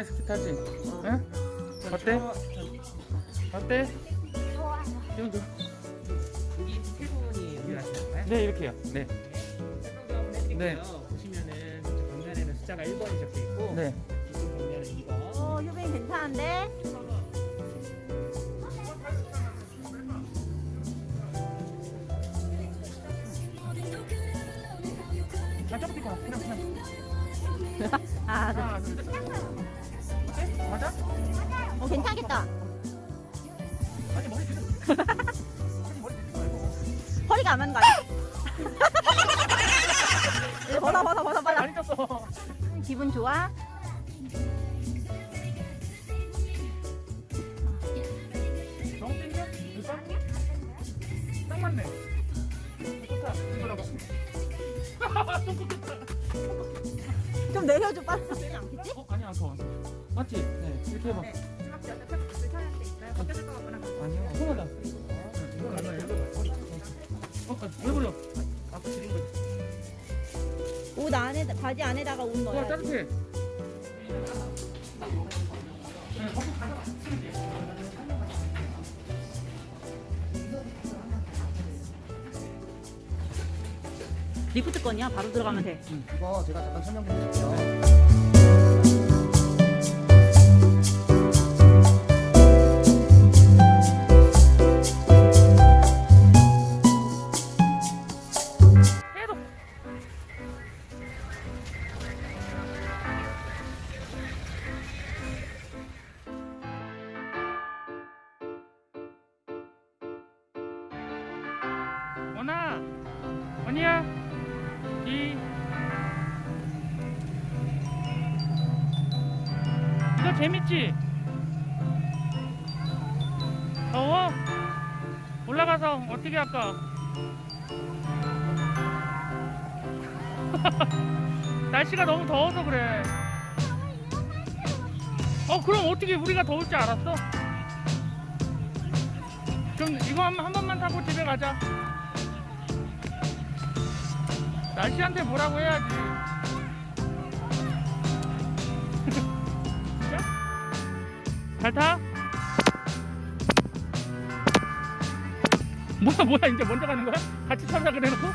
오랜만에 스키 타지? 어. 응? 어때? 어때? 좋아. 여기 세 분이 네, 이렇게요. 네. 네. 네. 보시면은 방면에는 숫자가 1번이 적혀 있고 네. 이쪽 방면은 2번. 오, 효빈 괜찮은데? 아, 아, 네. 하나 둘 셋. 어때? 맞아? 어, 괜찮겠다. 아니 머리 뒤로. 아니 머리 뒤로 말고. 허리가 안 맞는 거 아니야? 네, 벗어, 벗어, 벗어, 빨리. 많이 쪘어. 기분 좋아? 너무 땡겨? 될까? 딱 맞네. 좋다. 이거라고. 좀 좋다. 좀 내려줘, 빨리. 내리 않겠지? 어 아니야 더. 맞지? 네 이렇게 해봐. 아니요. 손하다. 이거 봐. 어, 아, 왜 버려? 아까 드린 거. 옷 안에, 바지 안에다가 옷와 넣어야 돼. 따뜻해. 리프트 건이야? 바로 들어가면 돼. 이거 제가 잠깐 설명 좀 드릴게요. 계속. 원아, 원이야, 이 이거 재밌지? 더워? 올라가서 어떻게 할까? 날씨가 너무 더워서 그래. 어, 그럼 어떻게 우리가 더울 줄 알았어? 그럼 이거 한, 한 번만 타고 집에 가자. 날씨한테 뭐라고 해야지. 잘 타? 뭐야, 뭐야, 이제 먼저 가는 거야? 같이 타자 그래놓고?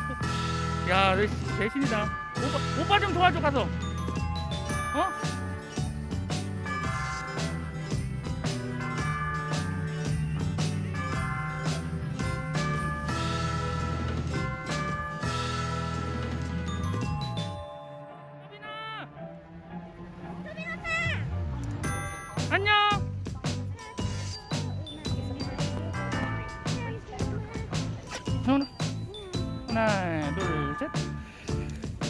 야, 너 대신이다. 오빠, 오빠 좀 도와줘 가서. 어? 안녕. 하나, 둘, 셋.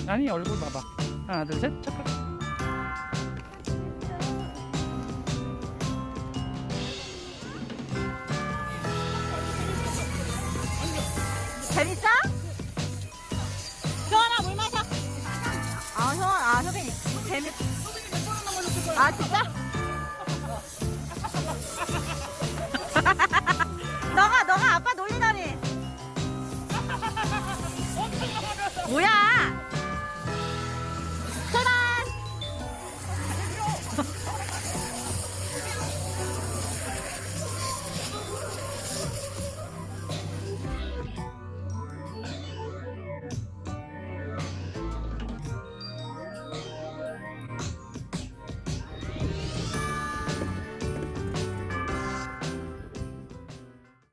아니 얼굴 봐봐. 하나, 둘, 셋. 착각. 재밌어? 효원아, 물 마셔. 아, 효원, 아, 효빈이. 재밌. 아, 진짜? 뭐야?